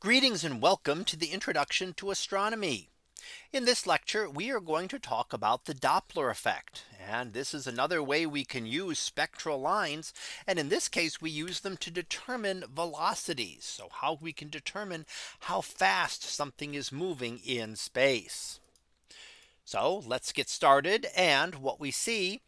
Greetings and welcome to the introduction to astronomy. In this lecture, we are going to talk about the Doppler effect. And this is another way we can use spectral lines. And in this case, we use them to determine velocities. So how we can determine how fast something is moving in space. So let's get started. And what we see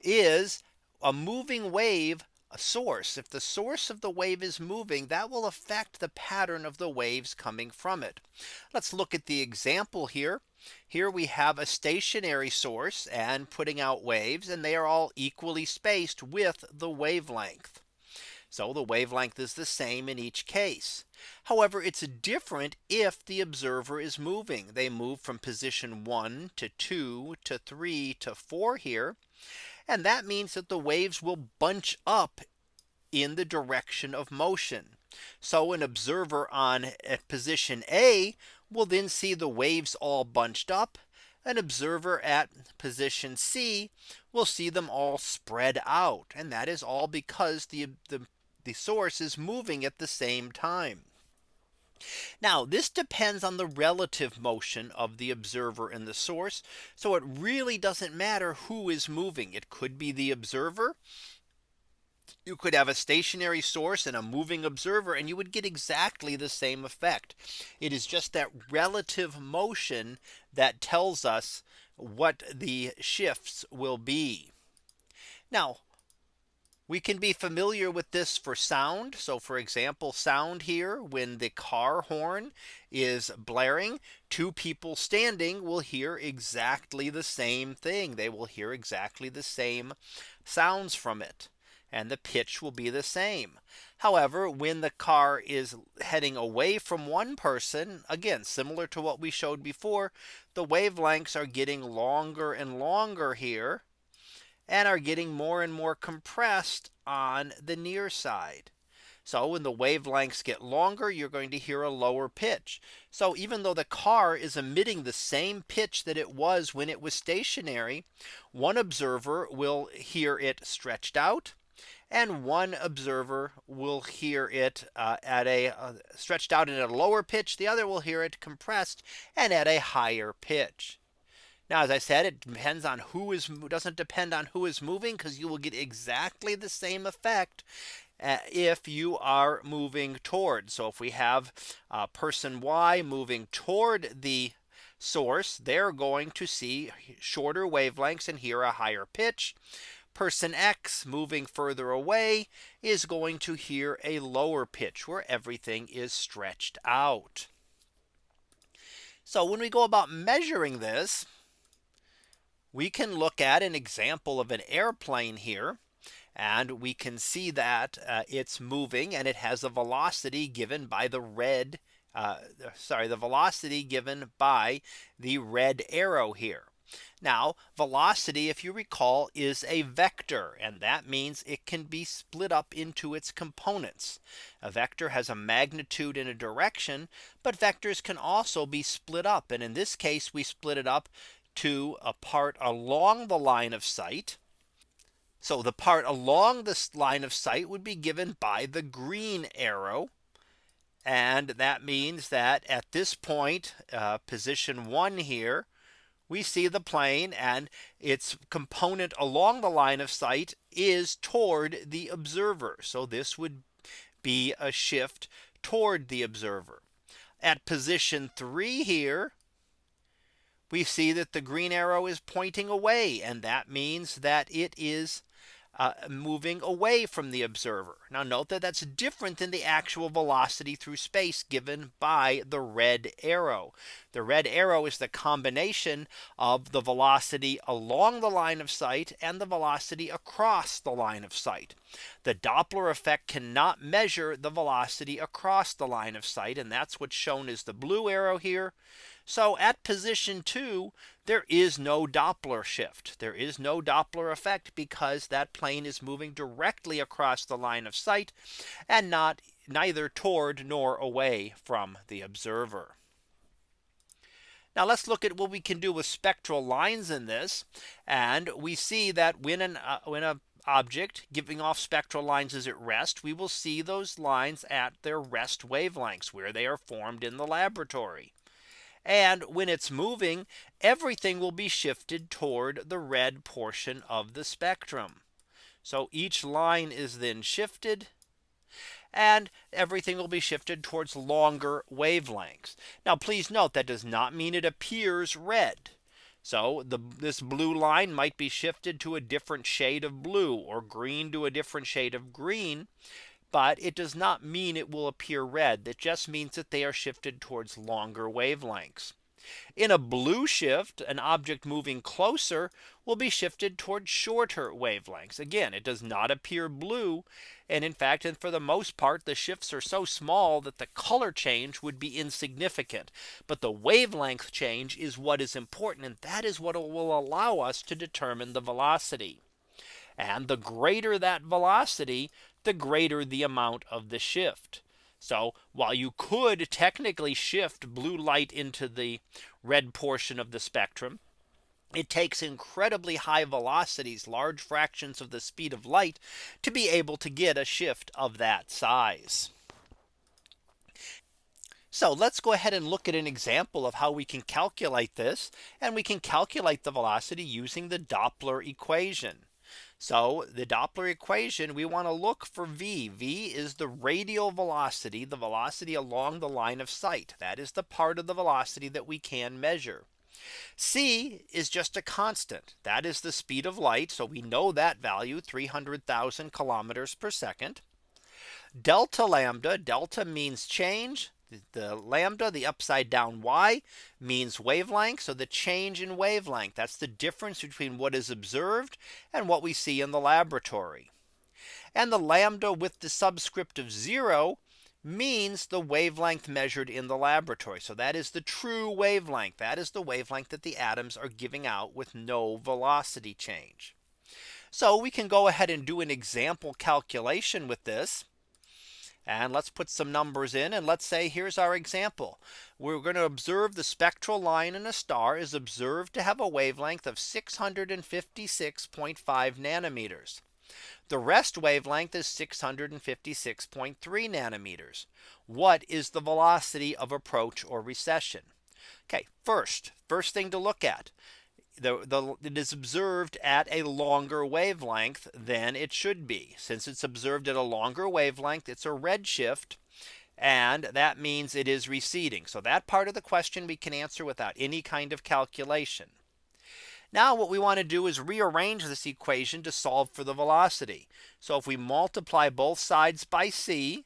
is a moving wave source, if the source of the wave is moving, that will affect the pattern of the waves coming from it. Let's look at the example here. Here we have a stationary source and putting out waves and they are all equally spaced with the wavelength. So the wavelength is the same in each case. However, it's different if the observer is moving. They move from position one to two to three to four here. And that means that the waves will bunch up in the direction of motion. So an observer on at position A will then see the waves all bunched up. An observer at position C will see them all spread out. And that is all because the, the, the source is moving at the same time. Now this depends on the relative motion of the observer and the source. So it really doesn't matter who is moving. It could be the observer. You could have a stationary source and a moving observer and you would get exactly the same effect. It is just that relative motion that tells us what the shifts will be. Now we can be familiar with this for sound. So for example, sound here when the car horn is blaring, two people standing will hear exactly the same thing. They will hear exactly the same sounds from it. And the pitch will be the same. However, when the car is heading away from one person, again, similar to what we showed before, the wavelengths are getting longer and longer here and are getting more and more compressed on the near side. So when the wavelengths get longer, you're going to hear a lower pitch. So even though the car is emitting the same pitch that it was when it was stationary, one observer will hear it stretched out. And one observer will hear it uh, at a uh, stretched out at a lower pitch. The other will hear it compressed and at a higher pitch. Now, as I said, it depends on who is doesn't depend on who is moving because you will get exactly the same effect uh, if you are moving toward. So if we have uh, person Y moving toward the source, they're going to see shorter wavelengths and hear a higher pitch. Person X moving further away is going to hear a lower pitch where everything is stretched out. So when we go about measuring this, we can look at an example of an airplane here. And we can see that uh, it's moving and it has a velocity given by the red. Uh, sorry, the velocity given by the red arrow here. Now velocity, if you recall, is a vector and that means it can be split up into its components. A vector has a magnitude in a direction, but vectors can also be split up. And in this case, we split it up to a part along the line of sight. So the part along this line of sight would be given by the green arrow. And that means that at this point, uh, position one here, we see the plane and its component along the line of sight is toward the observer. So this would be a shift toward the observer. At position three here, we see that the green arrow is pointing away. And that means that it is uh, moving away from the observer. Now note that that's different than the actual velocity through space given by the red arrow. The red arrow is the combination of the velocity along the line of sight and the velocity across the line of sight. The Doppler effect cannot measure the velocity across the line of sight. And that's what's shown as the blue arrow here. So at position two, there is no Doppler shift. There is no Doppler effect because that plane is moving directly across the line of sight and not neither toward nor away from the observer. Now let's look at what we can do with spectral lines in this. And we see that when an uh, when a object giving off spectral lines is at rest, we will see those lines at their rest wavelengths where they are formed in the laboratory. And when it's moving, everything will be shifted toward the red portion of the spectrum. So each line is then shifted and everything will be shifted towards longer wavelengths. Now please note that does not mean it appears red. So the, this blue line might be shifted to a different shade of blue or green to a different shade of green. But it does not mean it will appear red. That just means that they are shifted towards longer wavelengths. In a blue shift, an object moving closer will be shifted towards shorter wavelengths. Again, it does not appear blue. And in fact, and for the most part, the shifts are so small that the color change would be insignificant. But the wavelength change is what is important. And that is what will allow us to determine the velocity. And the greater that velocity, the greater the amount of the shift. So while you could technically shift blue light into the red portion of the spectrum, it takes incredibly high velocities, large fractions of the speed of light to be able to get a shift of that size. So let's go ahead and look at an example of how we can calculate this. And we can calculate the velocity using the Doppler equation. So the Doppler equation, we want to look for V. V is the radial velocity, the velocity along the line of sight. That is the part of the velocity that we can measure. C is just a constant. That is the speed of light. So we know that value 300,000 kilometers per second. Delta lambda, delta means change the lambda, the upside down y means wavelength. So the change in wavelength, that's the difference between what is observed and what we see in the laboratory. And the lambda with the subscript of zero means the wavelength measured in the laboratory. So that is the true wavelength. That is the wavelength that the atoms are giving out with no velocity change. So we can go ahead and do an example calculation with this. And let's put some numbers in and let's say here's our example. We're going to observe the spectral line in a star is observed to have a wavelength of 656.5 nanometers. The rest wavelength is 656.3 nanometers. What is the velocity of approach or recession? Okay, first, first thing to look at the, the, it is observed at a longer wavelength than it should be. Since it's observed at a longer wavelength, it's a redshift. And that means it is receding. So that part of the question we can answer without any kind of calculation. Now what we want to do is rearrange this equation to solve for the velocity. So if we multiply both sides by c,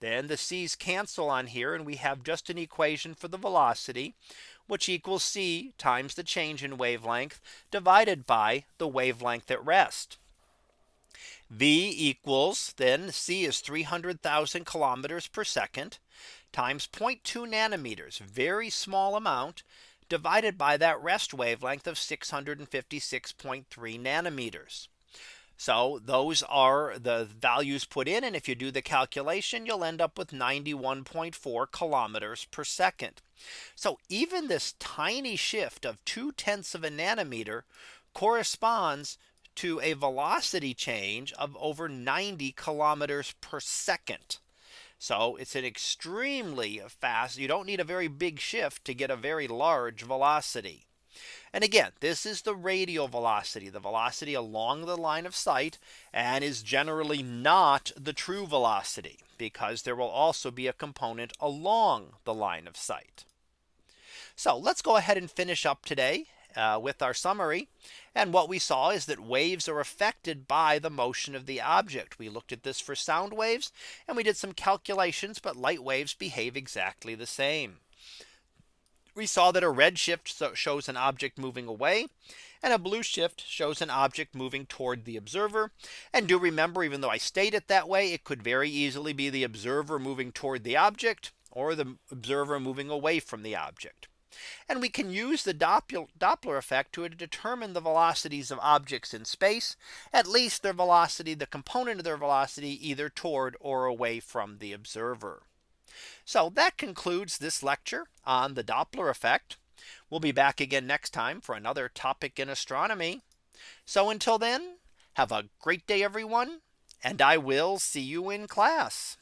then the c's cancel on here and we have just an equation for the velocity which equals c times the change in wavelength divided by the wavelength at rest. V equals then c is 300,000 kilometers per second times 0.2 nanometers very small amount divided by that rest wavelength of 656.3 nanometers. So those are the values put in. And if you do the calculation, you'll end up with 91.4 kilometers per second. So even this tiny shift of two tenths of a nanometer corresponds to a velocity change of over 90 kilometers per second. So it's an extremely fast. You don't need a very big shift to get a very large velocity. And again, this is the radial velocity, the velocity along the line of sight and is generally not the true velocity because there will also be a component along the line of sight. So let's go ahead and finish up today uh, with our summary. And what we saw is that waves are affected by the motion of the object. We looked at this for sound waves and we did some calculations, but light waves behave exactly the same we saw that a red shift shows an object moving away and a blue shift shows an object moving toward the observer. And do remember, even though I state it that way, it could very easily be the observer moving toward the object or the observer moving away from the object. And we can use the Doppler effect to determine the velocities of objects in space, at least their velocity, the component of their velocity either toward or away from the observer. So that concludes this lecture on the Doppler effect. We'll be back again next time for another topic in astronomy. So until then, Have a great day, everyone. And I will see you in class.